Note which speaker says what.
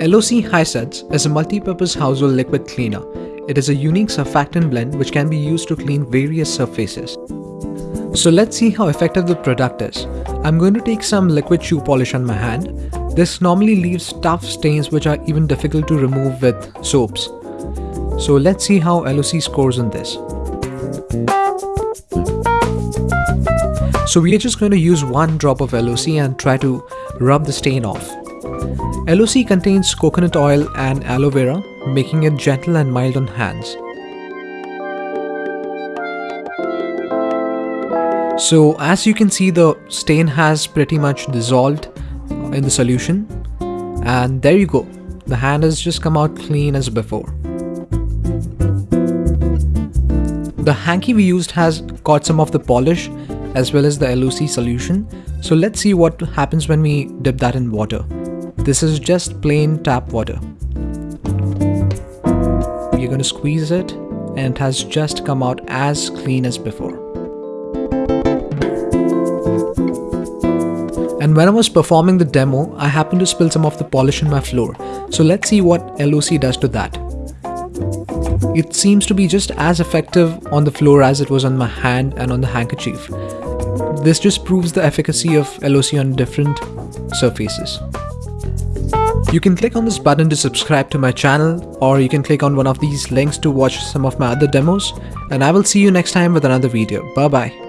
Speaker 1: LOC Hi-Suds is a multi-purpose household liquid cleaner. It is a unique surfactant blend which can be used to clean various surfaces. So let's see how effective the product is. I'm going to take some liquid shoe polish on my hand. This normally leaves tough stains which are even difficult to remove with soaps. So let's see how LOC scores on this. So we are just going to use one drop of LOC and try to rub the stain off. LOC contains coconut oil and aloe vera, making it gentle and mild on hands. So as you can see the stain has pretty much dissolved in the solution and there you go the hand has just come out clean as before. The hanky we used has got some of the polish as well as the LOC solution so let's see what happens when we dip that in water. This is just plain tap water. You're going to squeeze it and it has just come out as clean as before. And when I was performing the demo, I happened to spill some of the polish on my floor. So let's see what LOC does to that. It seems to be just as effective on the floor as it was on my hand and on the handkerchief. This just proves the efficacy of LOC on different surfaces. You can click on this button to subscribe to my channel or you can click on one of these links to watch some of my other demos and I will see you next time with another video. Bye bye.